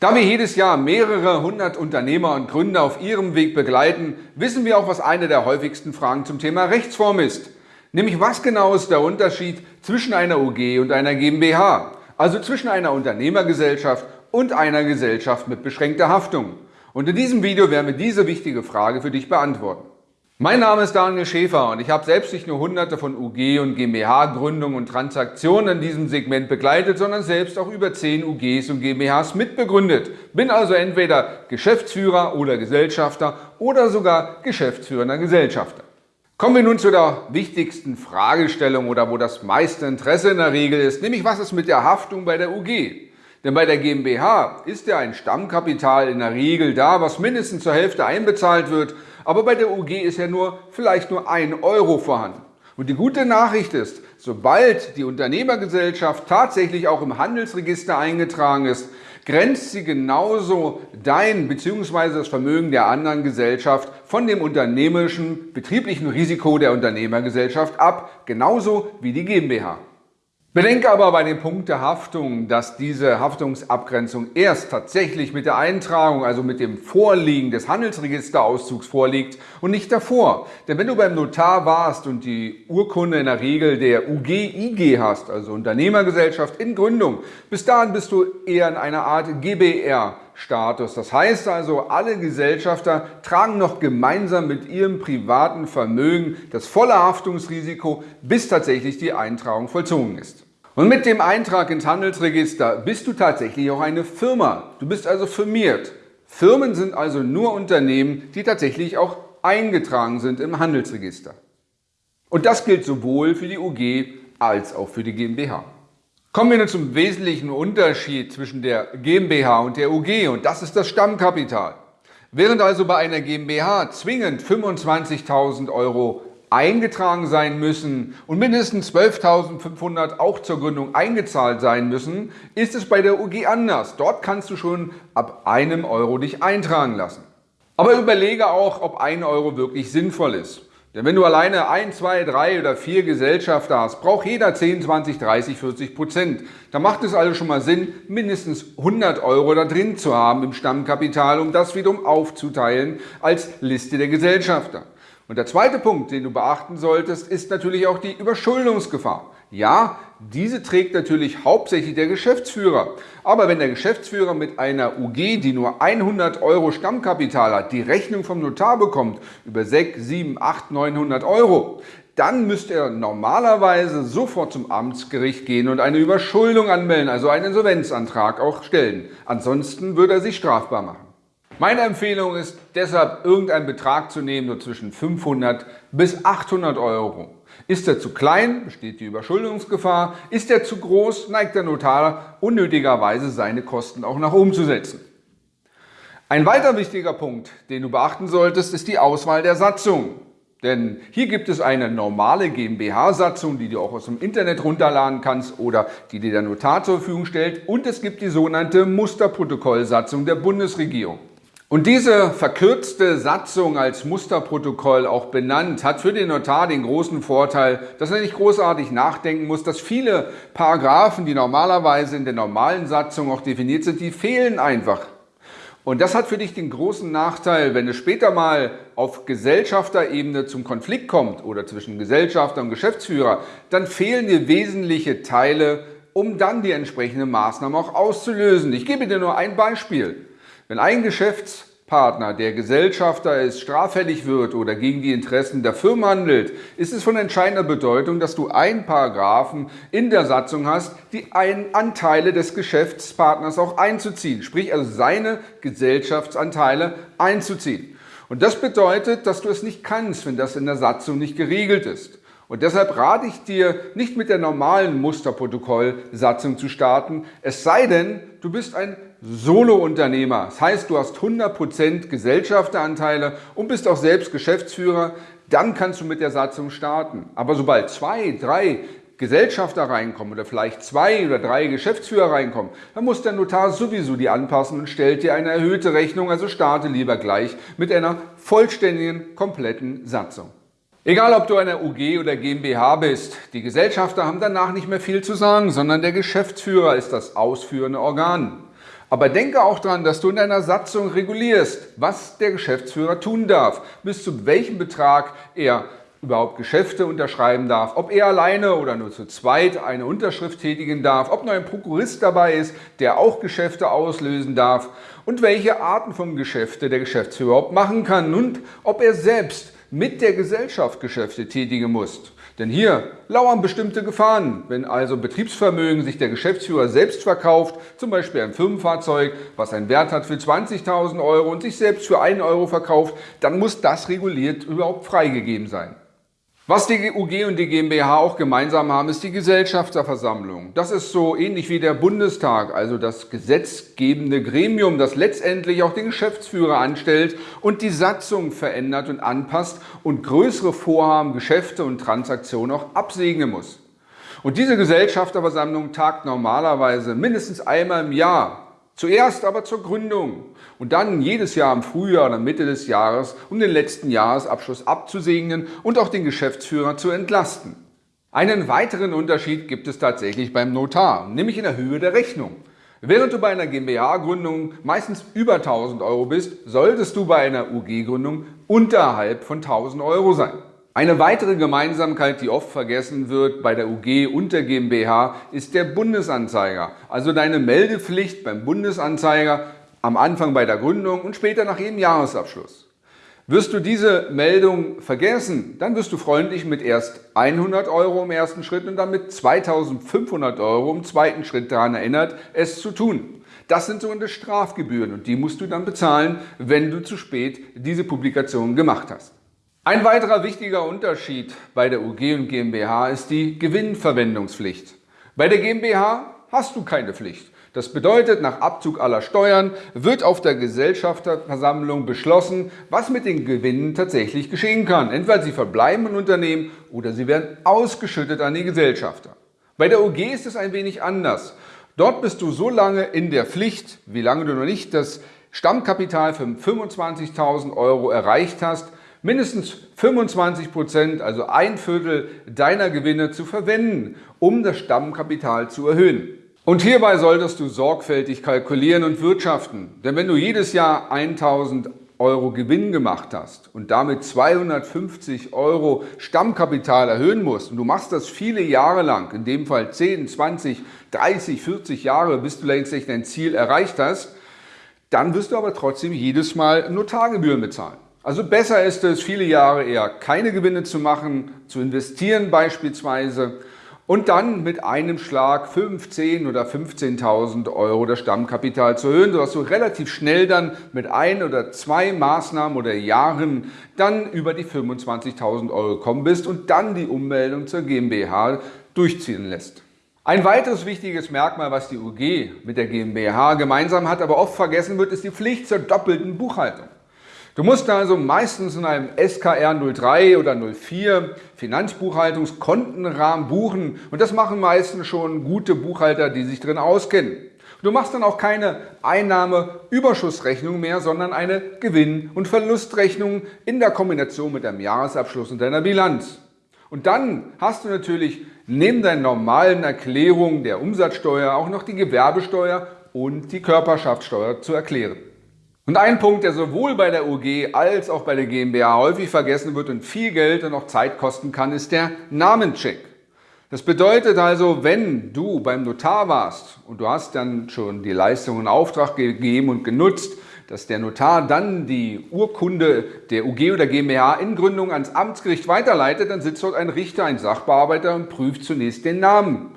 Da wir jedes Jahr mehrere hundert Unternehmer und Gründer auf ihrem Weg begleiten, wissen wir auch, was eine der häufigsten Fragen zum Thema Rechtsform ist. Nämlich was genau ist der Unterschied zwischen einer UG und einer GmbH, also zwischen einer Unternehmergesellschaft und einer Gesellschaft mit beschränkter Haftung. Und in diesem Video werden wir diese wichtige Frage für dich beantworten. Mein Name ist Daniel Schäfer und ich habe selbst nicht nur hunderte von UG und GmbH-Gründungen und Transaktionen in diesem Segment begleitet, sondern selbst auch über 10 UGs und GmbHs mitbegründet. Bin also entweder Geschäftsführer oder Gesellschafter oder sogar geschäftsführender Gesellschafter. Kommen wir nun zu der wichtigsten Fragestellung oder wo das meiste Interesse in der Regel ist, nämlich was ist mit der Haftung bei der UG? Denn bei der GmbH ist ja ein Stammkapital in der Regel da, was mindestens zur Hälfte einbezahlt wird, aber bei der UG ist ja nur vielleicht nur ein Euro vorhanden. Und die gute Nachricht ist, sobald die Unternehmergesellschaft tatsächlich auch im Handelsregister eingetragen ist, grenzt sie genauso dein bzw. das Vermögen der anderen Gesellschaft von dem unternehmerischen betrieblichen Risiko der Unternehmergesellschaft ab, genauso wie die GmbH. Bedenke aber bei dem Punkt der Haftung, dass diese Haftungsabgrenzung erst tatsächlich mit der Eintragung, also mit dem Vorliegen des Handelsregisterauszugs vorliegt und nicht davor. Denn wenn du beim Notar warst und die Urkunde in der Regel der UG-IG hast, also Unternehmergesellschaft in Gründung, bis dahin bist du eher in einer Art GBR Status. Das heißt also, alle Gesellschafter tragen noch gemeinsam mit ihrem privaten Vermögen das volle Haftungsrisiko, bis tatsächlich die Eintragung vollzogen ist. Und mit dem Eintrag ins Handelsregister bist du tatsächlich auch eine Firma. Du bist also firmiert. Firmen sind also nur Unternehmen, die tatsächlich auch eingetragen sind im Handelsregister. Und das gilt sowohl für die UG als auch für die GmbH. Kommen wir nun zum wesentlichen Unterschied zwischen der GmbH und der UG und das ist das Stammkapital. Während also bei einer GmbH zwingend 25.000 Euro eingetragen sein müssen und mindestens 12.500 auch zur Gründung eingezahlt sein müssen, ist es bei der UG anders. Dort kannst du schon ab einem Euro dich eintragen lassen. Aber überlege auch, ob ein Euro wirklich sinnvoll ist. Denn wenn du alleine ein, zwei, drei oder vier Gesellschafter hast, braucht jeder 10, 20, 30, 40 Prozent. Da macht es also schon mal Sinn, mindestens 100 Euro da drin zu haben im Stammkapital, um das wiederum aufzuteilen als Liste der Gesellschafter. Und der zweite Punkt, den du beachten solltest, ist natürlich auch die Überschuldungsgefahr. Ja, diese trägt natürlich hauptsächlich der Geschäftsführer. Aber wenn der Geschäftsführer mit einer UG, die nur 100 Euro Stammkapital hat, die Rechnung vom Notar bekommt über 6, 7, 8, 900 Euro, dann müsste er normalerweise sofort zum Amtsgericht gehen und eine Überschuldung anmelden, also einen Insolvenzantrag auch stellen. Ansonsten würde er sich strafbar machen. Meine Empfehlung ist deshalb, irgendeinen Betrag zu nehmen, so zwischen 500 bis 800 Euro. Ist er zu klein, besteht die Überschuldungsgefahr. Ist er zu groß, neigt der Notar unnötigerweise seine Kosten auch nach oben zu setzen. Ein weiter wichtiger Punkt, den du beachten solltest, ist die Auswahl der Satzung. Denn hier gibt es eine normale GmbH-Satzung, die du auch aus dem Internet runterladen kannst oder die dir der Notar zur Verfügung stellt. Und es gibt die sogenannte Musterprotokollsatzung der Bundesregierung. Und diese verkürzte Satzung als Musterprotokoll auch benannt, hat für den Notar den großen Vorteil, dass er nicht großartig nachdenken muss, dass viele Paragraphen, die normalerweise in der normalen Satzung auch definiert sind, die fehlen einfach. Und das hat für dich den großen Nachteil, wenn es später mal auf Gesellschafterebene zum Konflikt kommt oder zwischen Gesellschafter und Geschäftsführer, dann fehlen dir wesentliche Teile, um dann die entsprechende Maßnahme auch auszulösen. Ich gebe dir nur ein Beispiel. Wenn ein Geschäftspartner, der Gesellschafter ist, straffällig wird oder gegen die Interessen der Firma handelt, ist es von entscheidender Bedeutung, dass du einen Paragraphen in der Satzung hast, die einen Anteile des Geschäftspartners auch einzuziehen, sprich also seine Gesellschaftsanteile einzuziehen. Und das bedeutet, dass du es nicht kannst, wenn das in der Satzung nicht geregelt ist. Und deshalb rate ich dir, nicht mit der normalen Musterprotokollsatzung zu starten, es sei denn, du bist ein Solo-Unternehmer. Das heißt, du hast 100% Gesellschafteranteile und bist auch selbst Geschäftsführer, dann kannst du mit der Satzung starten. Aber sobald zwei, drei Gesellschafter reinkommen oder vielleicht zwei oder drei Geschäftsführer reinkommen, dann muss der Notar sowieso die anpassen und stellt dir eine erhöhte Rechnung, also starte lieber gleich mit einer vollständigen, kompletten Satzung. Egal, ob du eine UG oder GmbH bist, die Gesellschafter haben danach nicht mehr viel zu sagen, sondern der Geschäftsführer ist das ausführende Organ. Aber denke auch daran, dass du in deiner Satzung regulierst, was der Geschäftsführer tun darf, bis zu welchem Betrag er überhaupt Geschäfte unterschreiben darf, ob er alleine oder nur zu zweit eine Unterschrift tätigen darf, ob noch ein Prokurist dabei ist, der auch Geschäfte auslösen darf und welche Arten von Geschäfte der Geschäftsführer überhaupt machen kann und ob er selbst mit der Gesellschaft Geschäfte tätigen muss. Denn hier lauern bestimmte Gefahren. Wenn also Betriebsvermögen sich der Geschäftsführer selbst verkauft, zum Beispiel ein Firmenfahrzeug, was einen Wert hat für 20.000 Euro und sich selbst für 1 Euro verkauft, dann muss das reguliert überhaupt freigegeben sein. Was die UG und die GmbH auch gemeinsam haben, ist die Gesellschafterversammlung. Das ist so ähnlich wie der Bundestag, also das gesetzgebende Gremium, das letztendlich auch den Geschäftsführer anstellt und die Satzung verändert und anpasst und größere Vorhaben, Geschäfte und Transaktionen auch absegnen muss. Und diese Gesellschafterversammlung tagt normalerweise mindestens einmal im Jahr Zuerst aber zur Gründung und dann jedes Jahr im Frühjahr oder Mitte des Jahres, um den letzten Jahresabschluss abzusegnen und auch den Geschäftsführer zu entlasten. Einen weiteren Unterschied gibt es tatsächlich beim Notar, nämlich in der Höhe der Rechnung. Während du bei einer GmbH-Gründung meistens über 1000 Euro bist, solltest du bei einer UG-Gründung unterhalb von 1000 Euro sein. Eine weitere Gemeinsamkeit, die oft vergessen wird bei der UG und der GmbH, ist der Bundesanzeiger. Also deine Meldepflicht beim Bundesanzeiger am Anfang bei der Gründung und später nach jedem Jahresabschluss. Wirst du diese Meldung vergessen, dann wirst du freundlich mit erst 100 Euro im ersten Schritt und dann mit 2500 Euro im zweiten Schritt daran erinnert, es zu tun. Das sind sogenannte Strafgebühren und die musst du dann bezahlen, wenn du zu spät diese Publikation gemacht hast. Ein weiterer wichtiger Unterschied bei der UG und GmbH ist die Gewinnverwendungspflicht. Bei der GmbH hast du keine Pflicht. Das bedeutet, nach Abzug aller Steuern wird auf der Gesellschafterversammlung beschlossen, was mit den Gewinnen tatsächlich geschehen kann. Entweder sie verbleiben im Unternehmen oder sie werden ausgeschüttet an die Gesellschafter. Bei der UG ist es ein wenig anders. Dort bist du so lange in der Pflicht, wie lange du noch nicht das Stammkapital für 25.000 Euro erreicht hast, mindestens 25 Prozent, also ein Viertel deiner Gewinne zu verwenden, um das Stammkapital zu erhöhen. Und hierbei solltest du sorgfältig kalkulieren und wirtschaften. Denn wenn du jedes Jahr 1000 Euro Gewinn gemacht hast und damit 250 Euro Stammkapital erhöhen musst und du machst das viele Jahre lang, in dem Fall 10, 20, 30, 40 Jahre, bis du längst dein Ziel erreicht hast, dann wirst du aber trotzdem jedes Mal Notargebühren bezahlen. Also besser ist es, viele Jahre eher keine Gewinne zu machen, zu investieren beispielsweise und dann mit einem Schlag 15 oder 15.000 Euro das Stammkapital zu erhöhen, sodass du relativ schnell dann mit ein oder zwei Maßnahmen oder Jahren dann über die 25.000 Euro gekommen bist und dann die Ummeldung zur GmbH durchziehen lässt. Ein weiteres wichtiges Merkmal, was die UG mit der GmbH gemeinsam hat, aber oft vergessen wird, ist die Pflicht zur doppelten Buchhaltung. Du musst also meistens in einem SKR 03 oder 04 Finanzbuchhaltungskontenrahmen buchen und das machen meistens schon gute Buchhalter, die sich drin auskennen. Du machst dann auch keine Einnahmeüberschussrechnung mehr, sondern eine Gewinn- und Verlustrechnung in der Kombination mit deinem Jahresabschluss und deiner Bilanz. Und dann hast du natürlich neben deinen normalen Erklärungen der Umsatzsteuer auch noch die Gewerbesteuer und die Körperschaftssteuer zu erklären. Und ein Punkt, der sowohl bei der UG als auch bei der GmbH häufig vergessen wird und viel Geld und auch Zeit kosten kann, ist der Namencheck. Das bedeutet also, wenn du beim Notar warst und du hast dann schon die Leistung in Auftrag gegeben und genutzt, dass der Notar dann die Urkunde der UG oder GmbH in Gründung ans Amtsgericht weiterleitet, dann sitzt dort ein Richter, ein Sachbearbeiter und prüft zunächst den Namen.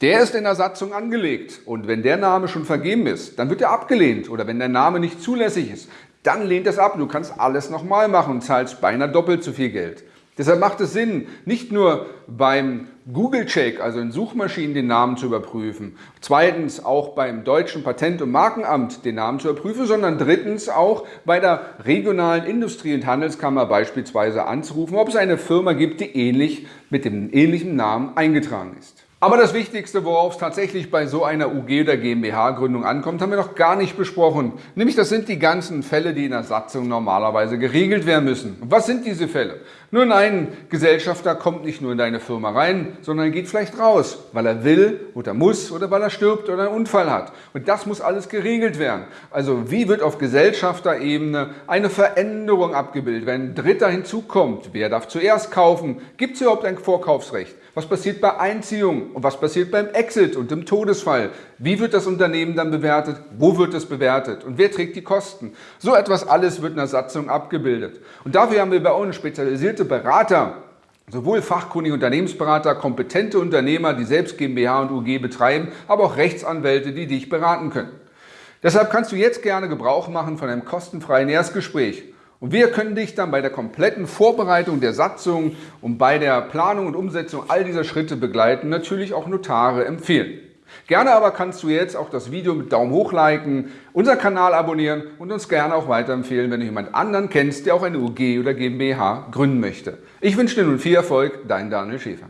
Der ist in der Satzung angelegt und wenn der Name schon vergeben ist, dann wird er abgelehnt oder wenn der Name nicht zulässig ist, dann lehnt es ab. Du kannst alles nochmal machen und zahlst beinahe doppelt so viel Geld. Deshalb macht es Sinn, nicht nur beim Google-Check, also in Suchmaschinen, den Namen zu überprüfen, zweitens auch beim deutschen Patent- und Markenamt den Namen zu überprüfen, sondern drittens auch bei der regionalen Industrie- und Handelskammer beispielsweise anzurufen, ob es eine Firma gibt, die ähnlich mit dem ähnlichen Namen eingetragen ist. Aber das Wichtigste, worauf es tatsächlich bei so einer UG oder GmbH-Gründung ankommt, haben wir noch gar nicht besprochen. Nämlich das sind die ganzen Fälle, die in der Satzung normalerweise geregelt werden müssen. Und was sind diese Fälle? Nun, ein Gesellschafter kommt nicht nur in deine Firma rein, sondern er geht vielleicht raus, weil er will oder muss oder weil er stirbt oder einen Unfall hat. Und das muss alles geregelt werden. Also wie wird auf Gesellschafterebene eine Veränderung abgebildet? Wenn ein Dritter hinzukommt, wer darf zuerst kaufen? Gibt es überhaupt ein Vorkaufsrecht? Was passiert bei Einziehung und was passiert beim Exit und im Todesfall? Wie wird das Unternehmen dann bewertet? Wo wird es bewertet? Und wer trägt die Kosten? So etwas alles wird in der Satzung abgebildet. Und dafür haben wir bei uns spezialisierte Berater, sowohl fachkundige Unternehmensberater, kompetente Unternehmer, die selbst GmbH und UG betreiben, aber auch Rechtsanwälte, die dich beraten können. Deshalb kannst du jetzt gerne Gebrauch machen von einem kostenfreien Erstgespräch. Und wir können dich dann bei der kompletten Vorbereitung der Satzung und bei der Planung und Umsetzung all dieser Schritte begleiten, natürlich auch Notare empfehlen. Gerne aber kannst du jetzt auch das Video mit Daumen hoch liken, unseren Kanal abonnieren und uns gerne auch weiterempfehlen, wenn du jemand anderen kennst, der auch eine UG oder GmbH gründen möchte. Ich wünsche dir nun viel Erfolg, dein Daniel Schäfer.